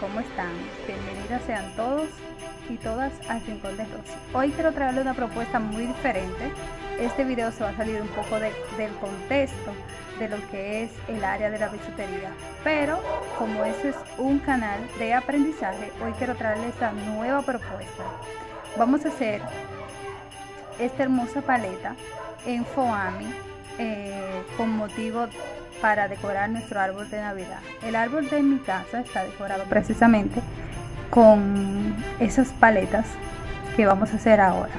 ¿cómo están? Bienvenidas sean todos y todas al Rincón de Rosy. Hoy quiero traerles una propuesta muy diferente. Este video se va a salir un poco del contexto de lo que es el área de la bisutería. Pero como este es un canal de aprendizaje, hoy quiero traerles esta nueva propuesta. Vamos a hacer esta hermosa paleta en foami eh, con motivo para decorar nuestro árbol de navidad. El árbol de mi casa está decorado precisamente con esas paletas que vamos a hacer ahora.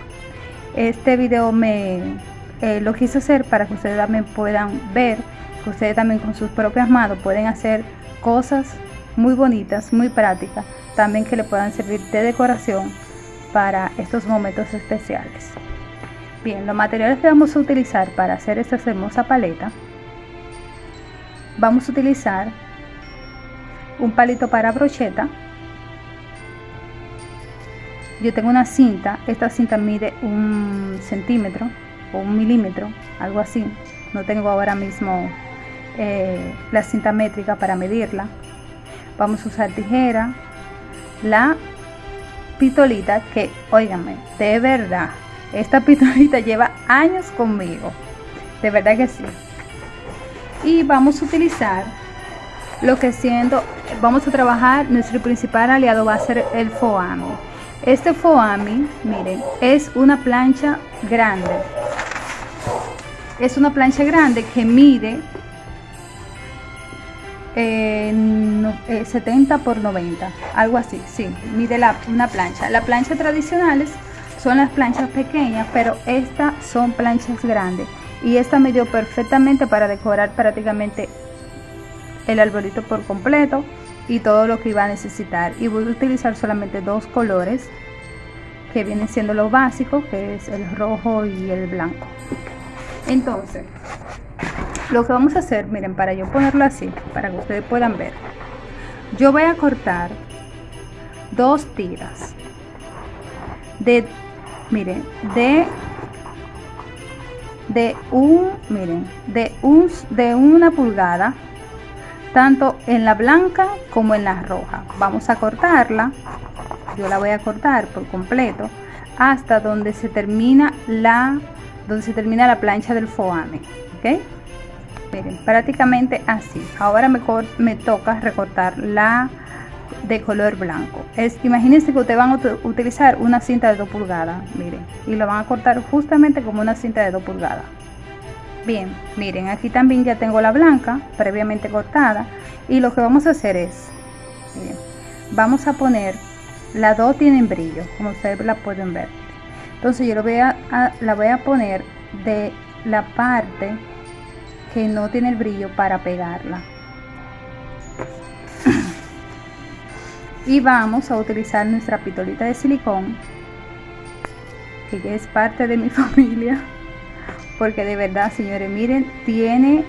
Este video me eh, lo quise hacer para que ustedes también puedan ver que ustedes también con sus propias manos pueden hacer cosas muy bonitas muy prácticas también que le puedan servir de decoración para estos momentos especiales Bien, los materiales que vamos a utilizar para hacer esta hermosa paleta, vamos a utilizar un palito para brocheta. Yo tengo una cinta, esta cinta mide un centímetro o un milímetro, algo así. No tengo ahora mismo eh, la cinta métrica para medirla. Vamos a usar tijera, la pitolita que, óigame, de verdad, esta pistolita lleva años conmigo. De verdad que sí. Y vamos a utilizar lo que siendo, vamos a trabajar, nuestro principal aliado va a ser el foami. Este foami, miren, es una plancha grande. Es una plancha grande que mide 70 eh, por 90, algo así, sí, mide la, una plancha. La plancha tradicionales son las planchas pequeñas, pero estas son planchas grandes. Y esta me dio perfectamente para decorar prácticamente el arbolito por completo y todo lo que iba a necesitar. Y voy a utilizar solamente dos colores que vienen siendo los básicos, que es el rojo y el blanco. Entonces, lo que vamos a hacer, miren, para yo ponerlo así, para que ustedes puedan ver. Yo voy a cortar dos tiras de miren de de un miren de un de una pulgada tanto en la blanca como en la roja. Vamos a cortarla. Yo la voy a cortar por completo hasta donde se termina la donde se termina la plancha del foame ok miren prácticamente así. Ahora me, me toca recortar la de color blanco. Es, imagínense que ustedes van a utilizar una cinta de 2 pulgadas, miren, y lo van a cortar justamente como una cinta de 2 pulgadas. Bien, miren, aquí también ya tengo la blanca previamente cortada y lo que vamos a hacer es, vamos a poner, las dos tienen brillo, como ustedes la pueden ver. Entonces yo lo voy a, la voy a poner de la parte que no tiene el brillo para pegarla. Y vamos a utilizar nuestra pitolita de silicón que ya es parte de mi familia porque de verdad señores miren tiene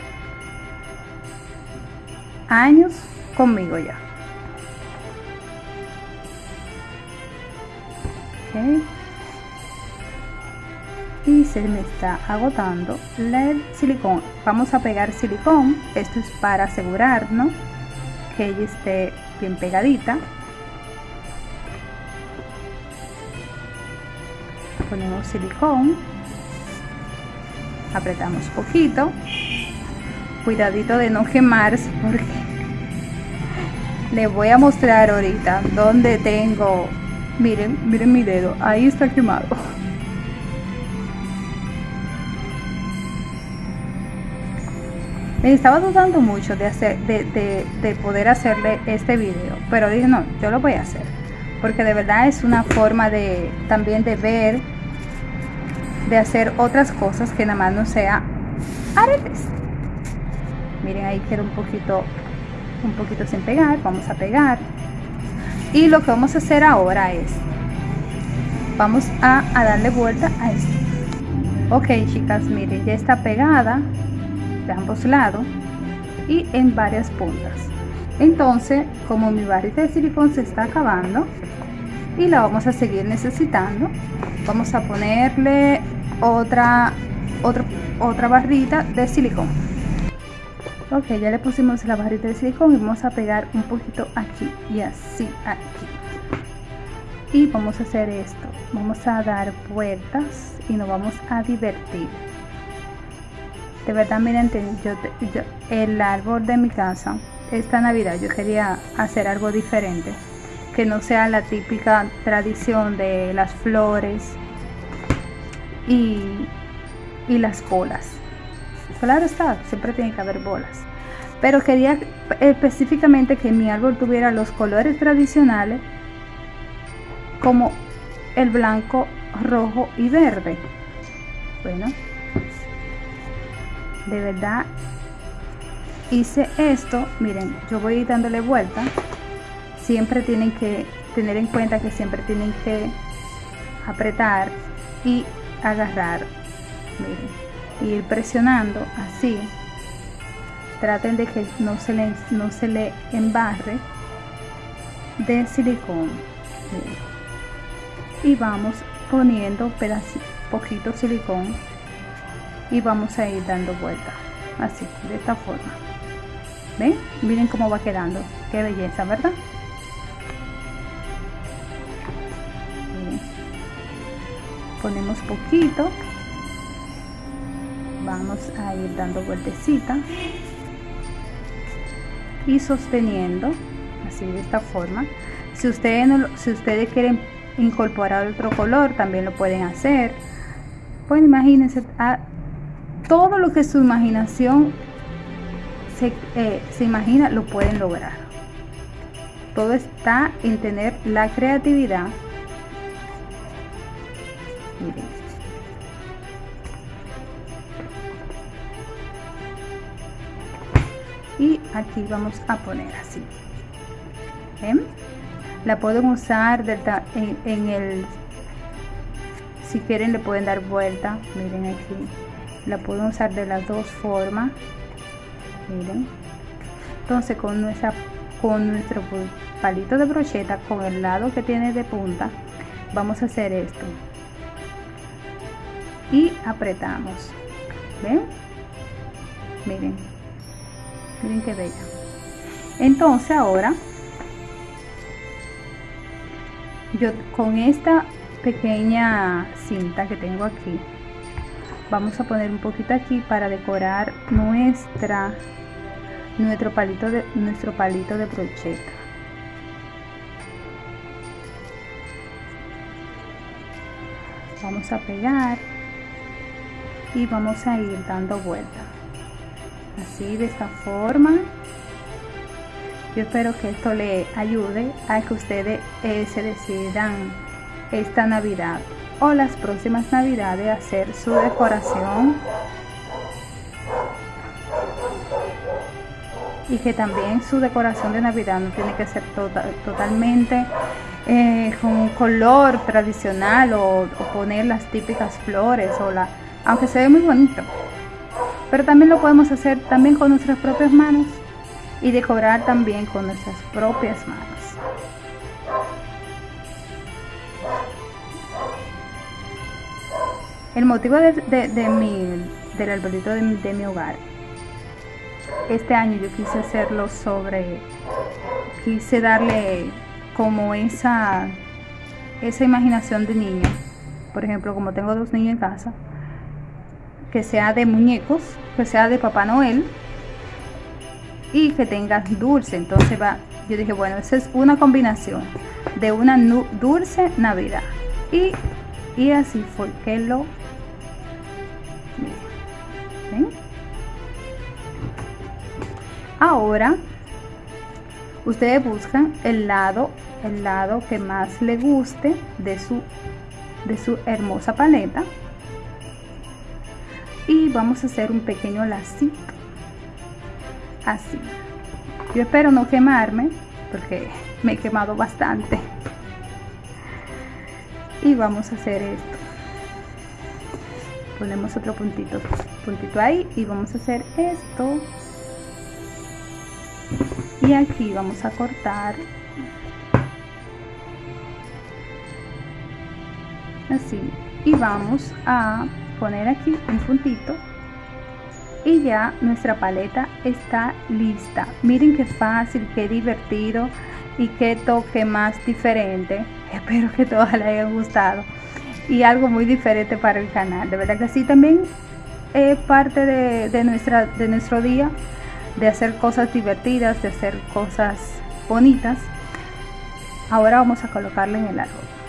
años conmigo ya. Y se me está agotando el silicón. Vamos a pegar silicón. Esto es para asegurarnos que ella esté bien pegadita ponemos silicón. Apretamos poquito. Cuidadito de no quemarse porque les voy a mostrar ahorita donde tengo. Miren miren mi dedo. Ahí está quemado. Me estaba dudando mucho de hacer de, de poder hacerle este video pero dije no yo lo voy a hacer porque de verdad es una forma de también de ver de hacer otras cosas que nada más no sea aretes. Miren ahí queda un poquito un poquito sin pegar vamos a pegar. Y lo que vamos a hacer ahora es vamos a, darle vuelta a esto. Ok chicas miren ya está pegada de ambos lados y en varias puntas. Entonces como mi varita de silicón se está acabando y la vamos a seguir necesitando vamos a ponerle otra, otra, otra barrita de silicón. ok ya le pusimos la barrita de silicón y vamos a pegar un poquito aquí y así aquí. Y vamos a hacer esto. Vamos a dar vueltas y nos vamos a divertir. De verdad miren yo, yo el árbol de mi casa esta navidad yo quería hacer algo diferente que no sea la típica tradición de las flores y, y las bolas claro está siempre tiene que haber bolas pero quería específicamente que mi árbol tuviera los colores tradicionales como el blanco, rojo y verde. Bueno, de verdad hice esto. Miren, yo voy dándole vuelta. Siempre tienen que tener en cuenta que siempre tienen que apretar y agarrar. Miren, ir presionando así. Traten de que no se le, no se le embarre de silicón. Y vamos poniendo pedacito poquito silicón. Y vamos a ir dando vuelta. Así de esta forma. Ven miren cómo va quedando. Qué belleza verdad ponemos poquito vamos a ir dando vueltecita y sosteniendo así de esta forma si ustedes no, si ustedes quieren incorporar otro color, también lo pueden hacer. Pues imagínense, a, todo lo que su imaginación se, eh, se imagina, lo pueden lograr. Todo está en tener la creatividad. Y aquí vamos a poner así. ¿Ven? la pueden usar en, el si quieren le pueden dar vuelta. Miren aquí. La pueden usar de las dos formas. Miren. Entonces con nuestra con nuestro palito de brocheta con el lado que tiene de punta vamos a hacer esto y apretamos. Ven miren. Miren qué bella entonces ahora yo con esta pequeña cinta que tengo aquí vamos a poner un poquito aquí para decorar nuestra nuestro palito de nuestro palito de brocheta. Vamos a pegar y vamos a ir dando vuelta. Así de esta forma. Yo espero que esto le ayude a que ustedes eh, se decidan esta Navidad o las próximas Navidades hacer su decoración. Y que también su decoración de Navidad no tiene que ser tota-, totalmente eh, con un color tradicional o, poner las típicas flores o la aunque se ve muy bonito pero también lo podemos hacer también con nuestras propias manos y decorar también con nuestras propias manos. El motivo de, mi, del arbolito de, de mi hogar, este año yo quise hacerlo sobre, quise darle como esa, esa imaginación de niño. Por ejemplo, como tengo dos niños en casa, que sea de muñecos, que sea de Papá Noel, y que tenga dulce. Entonces va, yo dije, bueno, esa es una combinación de una dulce Navidad. Y, así fue que lo... Ahora, ustedes buscan el lado, el lado que más le guste de su, de su hermosa paleta. Y vamos a hacer un pequeño lacito. Así. Yo espero no quemarme porque me he quemado bastante. Y vamos a hacer esto. Ponemos otro puntito puntito ahí y vamos a hacer esto. Y aquí vamos a cortar. Así. Y vamos a poner aquí un puntito y ya nuestra paleta está lista. Miren qué fácil qué divertido y qué toque más diferente. Espero que todos les haya gustado. Y algo muy diferente para el canal de verdad que sí. También es parte de, nuestra, de nuestro día de hacer cosas divertidas de hacer cosas bonitas. Ahora vamos a colocarle en el árbol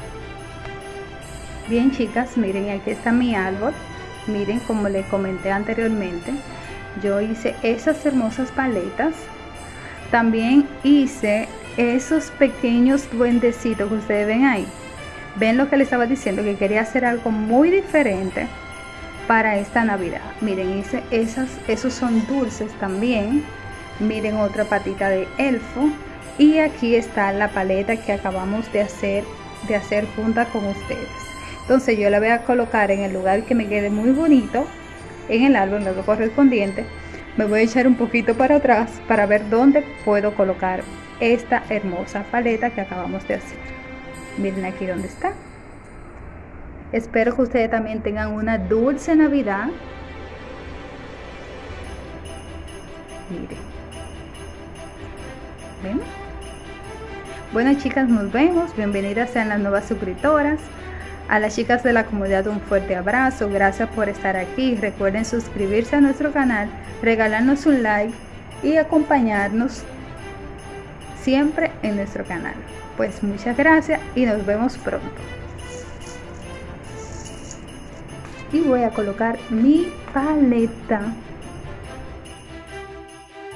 bien chicas miren aquí está mi árbol. Miren como les comenté anteriormente yo hice esas hermosas paletas. También hice esos pequeños duendecitos que ustedes ven ahí. Ven lo que les estaba diciendo que quería hacer algo muy diferente para esta navidad. Miren hice esas esos son dulces también. Miren otra patita de elfo. Y aquí está la paleta que acabamos de hacer de hacer junta con ustedes entonces yo la voy a colocar en el lugar que me quede muy bonito en el árbol lo correspondiente. Me voy a echar un poquito para atrás para ver dónde puedo colocar esta hermosa paleta que acabamos de hacer. Miren aquí dónde está. Espero que ustedes también tengan una dulce navidad. Miren. ¿Ven? bueno chicas nos vemos. Bienvenidas sean las nuevas suscriptoras a las chicas de la comunidad un fuerte abrazo, gracias por estar aquí. Recuerden suscribirse a nuestro canal, regalarnos un like y acompañarnos siempre en nuestro canal. Pues muchas gracias y nos vemos pronto. Y voy a colocar mi paleta